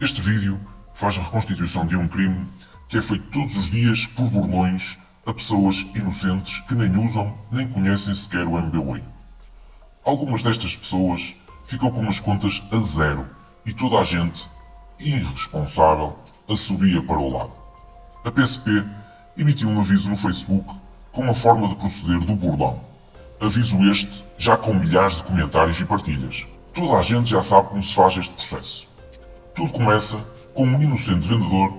Este vídeo faz a reconstituição de um crime que é feito todos os dias por burlões a pessoas inocentes que nem usam nem conhecem sequer o MBWay. Algumas destas pessoas ficam com as contas a zero e toda a gente, irresponsável, assobia para o lado. A PSP emitiu um aviso no Facebook com a forma de proceder do burlão. Aviso este já com milhares de comentários e partilhas. Toda a gente já sabe como se faz este processo. Tudo começa com um inocente vendedor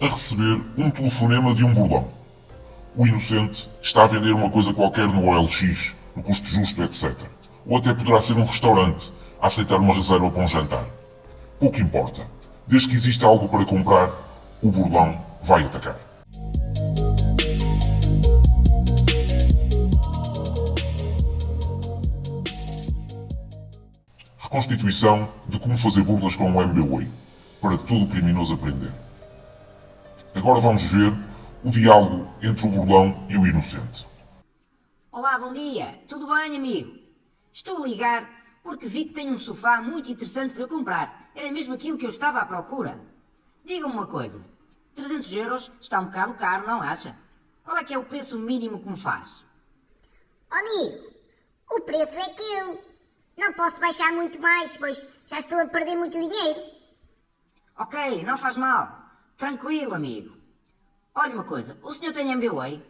a receber um telefonema de um burlão. O inocente está a vender uma coisa qualquer no OLX, no custo justo, etc. Ou até poderá ser um restaurante a aceitar uma reserva para um jantar. Pouco importa. Desde que exista algo para comprar, o burlão vai atacar. Reconstituição de como fazer burlas com o MBWay, para todo criminoso aprender. Agora vamos ver o diálogo entre o burlão e o inocente. Olá, bom dia. Tudo bem, amigo? Estou a ligar porque vi que tenho um sofá muito interessante para comprar. Era mesmo aquilo que eu estava à procura. Diga-me uma coisa. 300 euros está um bocado caro, não acha? Qual é que é o preço mínimo que me faz? Oh, amigo, o preço é aquele. Não posso baixar muito mais, pois já estou a perder muito dinheiro. Ok, não faz mal. Tranquilo, amigo. Olha uma coisa, o senhor tem MBWay?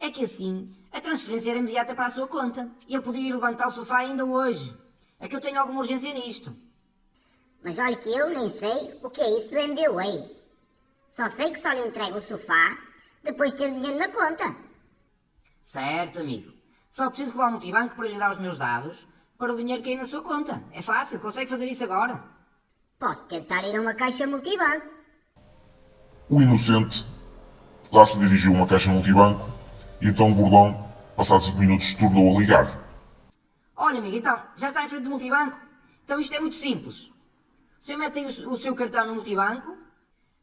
É que assim, a transferência era imediata para a sua conta. E eu podia ir levantar o sofá ainda hoje. É que eu tenho alguma urgência nisto. Mas olha que eu nem sei o que é isso do MBWay. Só sei que só lhe entrego o sofá depois de ter o dinheiro na conta. Certo, amigo. Só preciso que vá ao multibanco para lhe dar os meus dados para o dinheiro cair na sua conta. É fácil, consegue fazer isso agora. Posso tentar ir a uma caixa multibanco. O inocente lá se dirigiu a uma caixa multibanco e então o burlão, passados 5 minutos, tornou a ligar. Olha, amigo, então, já está em frente do multibanco? Então isto é muito simples. O senhor mete o, o seu cartão no multibanco,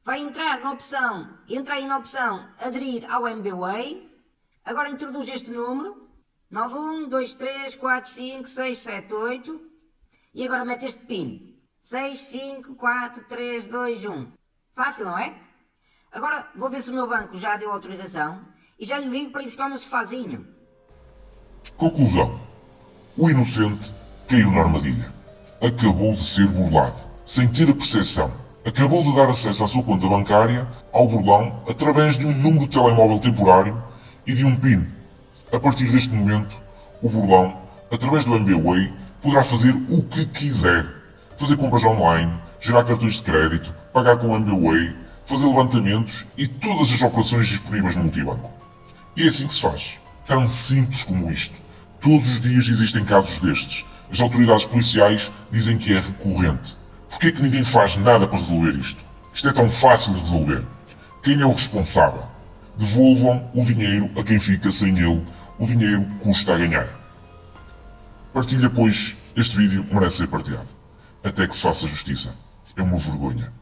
vai entrar na opção, entra aí na opção aderir ao MBWay, agora introduz este número, 91 23 4 5 6 7 8 e agora mete este PIN, 6 5 4 3 2 1. Fácil, não é? Agora vou ver se o meu banco já deu autorização e já lhe ligo para ir buscar o meu sofazinho. Conclusão. O inocente caiu na armadilha. Acabou de ser burlado, sem ter a percepção. Acabou de dar acesso à sua conta bancária ao burlão através de um número de telemóvel temporário e de um PIN. A partir deste momento, o burlão, através do MBWay, poderá fazer o que quiser. Fazer compras online, gerar cartões de crédito, pagar com o MBWay, fazer levantamentos e todas as operações disponíveis no multibanco. E é assim que se faz. Tão simples como isto. Todos os dias existem casos destes. As autoridades policiais dizem que é recorrente. Por é que ninguém faz nada para resolver isto? Isto é tão fácil de resolver. Quem é o responsável? Devolvam o dinheiro a quem fica sem ele. O dinheiro custa a ganhar. Partilha, pois, este vídeo merece ser partilhado. Até que se faça justiça. É uma vergonha.